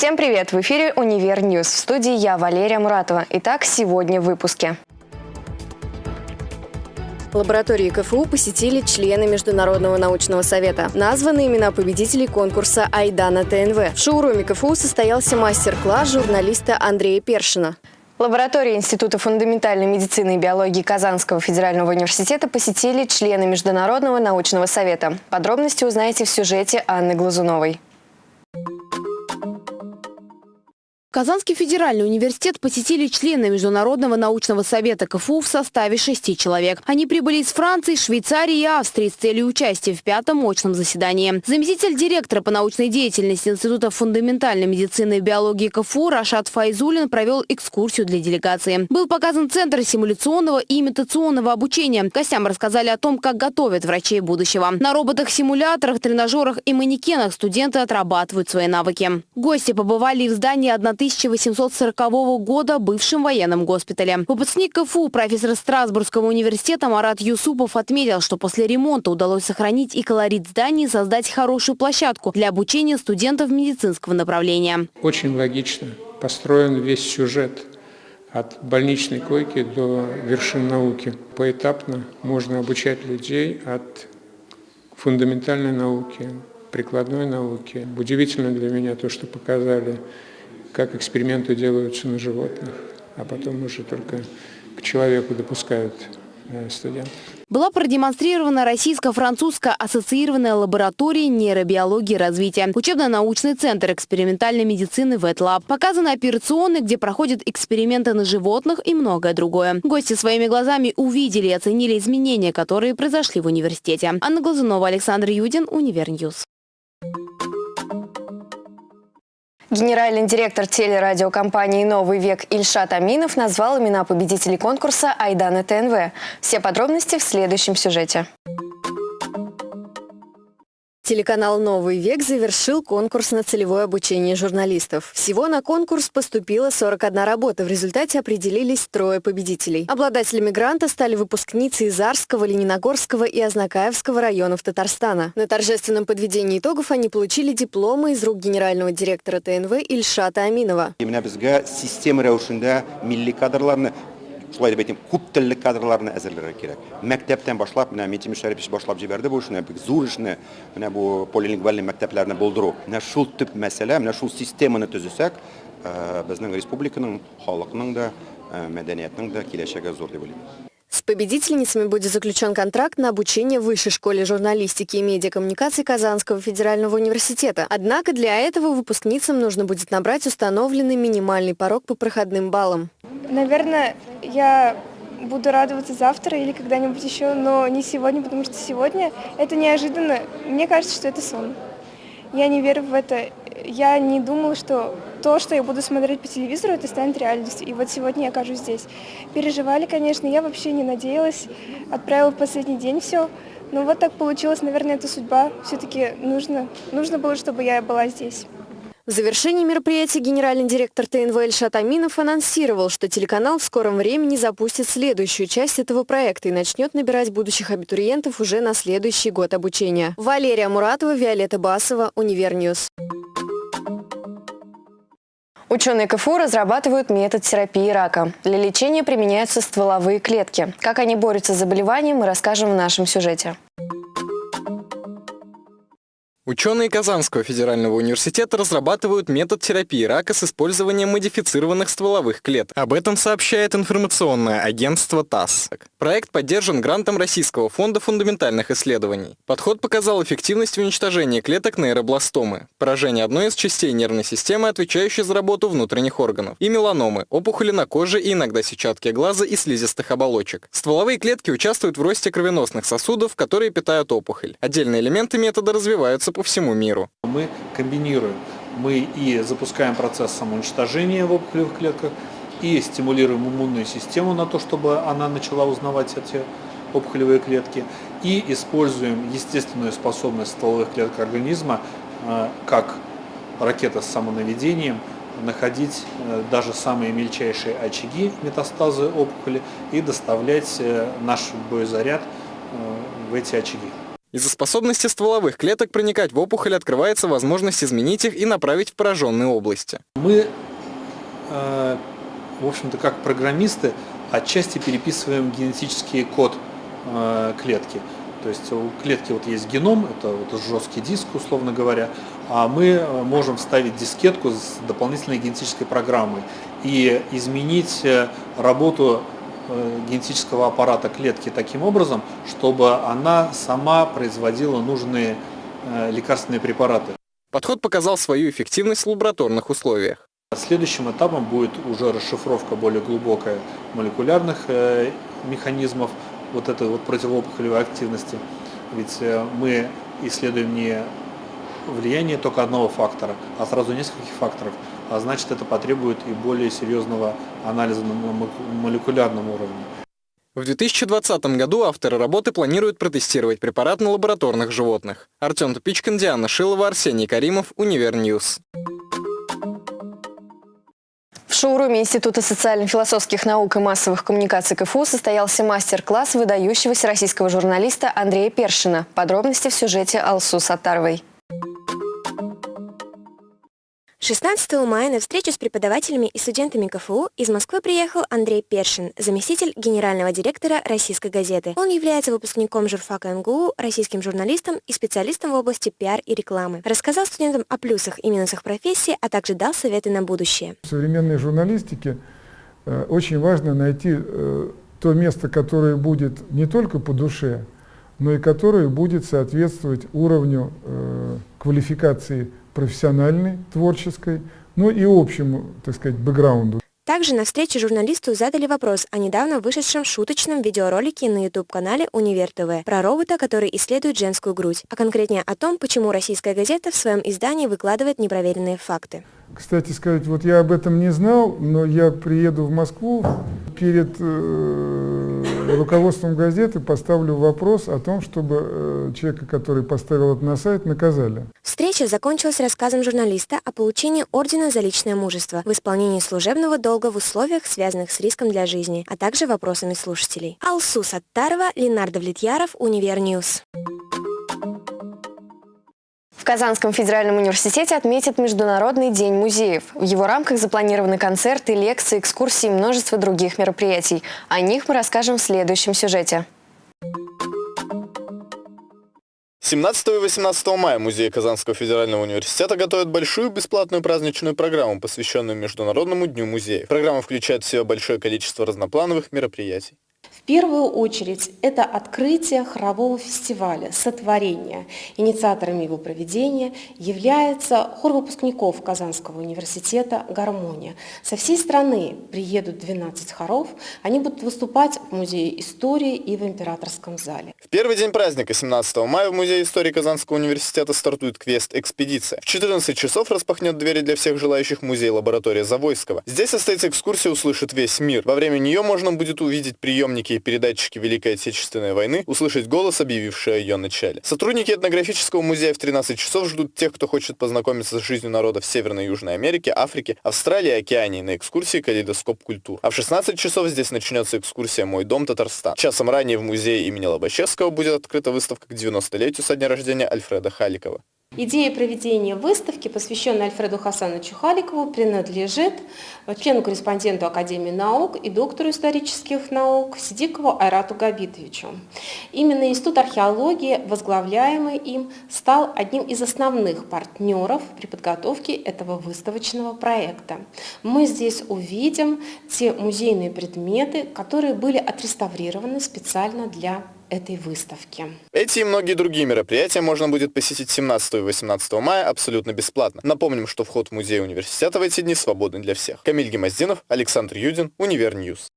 Всем привет! В эфире «Универ News». В студии я, Валерия Муратова. Итак, сегодня в выпуске. Лаборатории КФУ посетили члены Международного научного совета. Названы имена победителей конкурса «Айдана ТНВ». В шоуруме КФУ состоялся мастер-класс журналиста Андрея Першина. Лаборатории Института фундаментальной медицины и биологии Казанского федерального университета посетили члены Международного научного совета. Подробности узнаете в сюжете Анны Глазуновой. Казанский федеральный университет посетили члены Международного научного совета КФУ в составе шести человек. Они прибыли из Франции, Швейцарии и Австрии с целью участия в пятом очном заседании. Заместитель директора по научной деятельности Института фундаментальной медицины и биологии КФУ Рашат Файзулин провел экскурсию для делегации. Был показан центр симуляционного и имитационного обучения. Гостям рассказали о том, как готовят врачей будущего. На роботах-симуляторах, тренажерах и манекенах студенты отрабатывают свои навыки. Гости побывали в здании 1 1840 года бывшем военном госпитале. Выпускник КФУ, профессор Страсбургского университета Марат Юсупов отметил, что после ремонта удалось сохранить и колорит зданий создать хорошую площадку для обучения студентов медицинского направления. Очень логично построен весь сюжет от больничной койки до вершин науки. Поэтапно можно обучать людей от фундаментальной науки, прикладной науки. Удивительно для меня то, что показали как эксперименты делаются на животных, а потом уже только к человеку допускают э, студентов. Была продемонстрирована российско-французская ассоциированная лаборатория нейробиологии развития, учебно-научный центр экспериментальной медицины WETLAB. Показаны операционные, где проходят эксперименты на животных и многое другое. Гости своими глазами увидели и оценили изменения, которые произошли в университете. Анна Глазунова, Александр Юдин, Универ News. Генеральный директор телерадиокомпании «Новый век» Ильшат Аминов назвал имена победителей конкурса «Айдана ТНВ». Все подробности в следующем сюжете. Телеканал «Новый век» завершил конкурс на целевое обучение журналистов. Всего на конкурс поступило 41 работа. В результате определились трое победителей. Обладателями гранта стали выпускницы из Арского, Лениногорского и Азнакаевского районов Татарстана. На торжественном подведении итогов они получили дипломы из рук генерального директора ТНВ Ильшата Аминова. шулай деп айтайын көп тілді кадрларны әзірлеу керек. Мектептен башлап мына метим шәріпович башлап жіберді бұл ішіне зур ішіне мына бұл полилингвальный мектептерді болдыру. Мына шул түп мәселе мына шул системаны түзесек э, біздің республиканың халықының да э, мәдениетінің да келешегі зор деп ойлаймын. С победительницами будет заключен контракт на обучение в Высшей школе журналистики и медиакоммуникации Казанского федерального университета. Однако для этого выпускницам нужно будет набрать установленный минимальный порог по проходным баллам. Наверное, я буду радоваться завтра или когда-нибудь еще, но не сегодня, потому что сегодня это неожиданно. Мне кажется, что это сон. Я не верю в это. Я не думала, что то, что я буду смотреть по телевизору, это станет реальностью. И вот сегодня я окажусь здесь. Переживали, конечно, я вообще не надеялась. Отправила в последний день все. Но вот так получилось, наверное, это судьба. Все-таки нужно, нужно было, чтобы я была здесь. В завершении мероприятия генеральный директор ТНВ Эльшат Аминов анонсировал, что телеканал в скором времени запустит следующую часть этого проекта и начнет набирать будущих абитуриентов уже на следующий год обучения. Валерия Муратова, Виолетта Басова, Универ News. Ученые КФУ разрабатывают метод терапии рака. Для лечения применяются стволовые клетки. Как они борются с заболеванием, мы расскажем в нашем сюжете. Ученые Казанского федерального университета разрабатывают метод терапии рака с использованием модифицированных стволовых клеток. Об этом сообщает информационное агентство ТАСС. Проект поддержан грантом Российского фонда фундаментальных исследований. Подход показал эффективность в уничтожении клеток нейробластомы, поражение одной из частей нервной системы, отвечающей за работу внутренних органов, и меланомы, опухоли на коже и иногда сетчатки глаза и слизистых оболочек. Стволовые клетки участвуют в росте кровеносных сосудов, которые питают опухоль. Отдельные элементы метода развиваются по всему миру. Мы комбинируем, мы и запускаем процесс самоуничтожения в опухолевых клетках, и стимулируем иммунную систему на то, чтобы она начала узнавать эти опухолевые клетки, и используем естественную способность стволовых клеток организма, э, как ракета с самонаведением, находить э, даже самые мельчайшие очаги метастазы опухоли и доставлять э, наш боезаряд в эти очаги. Из-за способности стволовых клеток проникать в опухоль открывается возможность изменить их и направить в пораженные области. Мы, э, в общем-то, как программисты, отчасти переписываем генетический код э, клетки. То есть у клетки вот есть геном, это вот жесткий диск, условно говоря, а мы э, можем вставить дискетку с дополнительной генетической программой и изменить работу генетического аппарата клетки таким образом, чтобы она сама производила нужные лекарственные препараты. Подход показал свою эффективность в лабораторных условиях. Следующим этапом будет уже расшифровка более глубокая молекулярных механизмов вот этой вот противоопухолевой активности. Ведь э, мы исследуем не влияние только одного фактора, а сразу нескольких факторов. А значит, это потребует и более серьезного анализа на молекулярном уровне. В 2020 году авторы работы планируют протестировать препарат на лабораторных животных. Артем Тупичкин, Диана Шилова, Арсений Каримов, Универ News. В шоуруме Института социально-философских наук и массовых коммуникаций КФУ состоялся мастер-класс выдающегося российского журналиста Андрея Першина. Подробности в сюжете Алсу Саттаровой. 16 мая на встречу с преподавателями и студентами КФУ из Москвы приехал Андрей Першин, заместитель генерального директора «Российской газеты». Он является выпускником журфака МГУ, российским журналистом и специалистом в области пиар и рекламы. Рассказал студентам о плюсах и минусах профессии, а также дал советы на будущее. В современной журналистике э, очень важно найти э, то место, которое будет не только по душе, но и которое будет соответствовать уровню э, квалификации профессиональной, творческой, ну и общему, так сказать, бэкграунду. Также на встрече журналисту задали вопрос о недавно вышедшем шуточном видеоролике на YouTube-канале «Универ ТВ» про робота, который исследует женскую грудь, а конкретнее о том, почему российская газета в своем издании выкладывает непроверенные факты. Кстати сказать, вот я об этом не знал, но я приеду в Москву перед э, руководством газеты поставлю вопрос о том, чтобы э, человека, который поставил это на сайт, наказали. Встреча закончилась рассказом журналиста о получении ордена за личное мужество в исполнении служебного долга в условиях, связанных с риском для жизни, а также вопросами слушателей. Алсу Саттарова, Ленар Давлетьяров, Univer News. В Казанском федеральном университете отметят Международный день музеев. В его рамках запланированы концерты, лекции, экскурсии и множество других мероприятий. О них мы расскажем в следующем сюжете. 17 и 18 мая Музей Казанского федерального университета готовят большую бесплатную праздничную программу, посвященную Международному дню музеев. Программа включает в себя большое количество разноплановых мероприятий. В первую очередь это открытие хорового фестиваля «Сотворение». Инициаторами его проведения является хор выпускников Казанского университета «Гармония». Со всей страны приедут 12 хоров, они будут выступать в Музее истории и в Императорском зале. В первый день праздника, 17 мая, в Музее истории Казанского университета стартует квест-экспедиция. В 14 часов распахнет двери для всех желающих музей-лаборатория Завойского. Здесь состоится экскурсия «Услышит весь мир». Во время нее можно будет увидеть приемники и передатчики Великой Отечественной войны, услышать голос, объявивший о ее начале. Сотрудники этнографического музея в 13 часов ждут тех, кто хочет познакомиться с жизнью народов Северной и Южной Америки, Африки, Австралии и Океании на экскурсии «Калейдоскоп культур». А в 16 часов здесь начнется экскурсия «Мой дом Татарстан». Часом ранее в музее имени Лобачевского будет открыта выставка к 90-летию со дня рождения Альфреда Халикова. Идея проведения выставки, посвященной Альфреду Хасановичу Халикову, принадлежит члену-корреспонденту Академии наук и доктору исторических наук Сидикову Айрату Габитовичу. Именно Институт археологии, возглавляемый им, стал одним из основных партнеров при подготовке этого выставочного проекта. Мы здесь увидим те музейные предметы, которые были отреставрированы специально для этой выставки. Эти и многие другие мероприятия можно будет посетить 17 и 18 мая абсолютно бесплатно. Напомним, что вход в музей университета в эти дни свободный для всех. Камиль Гимаздинов, Александр Юдин, Univer News.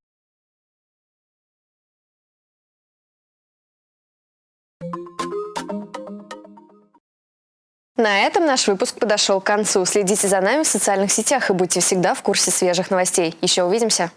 На этом наш выпуск подошел к концу. Следите за нами в социальных сетях и будьте всегда в курсе свежих новостей. Еще увидимся.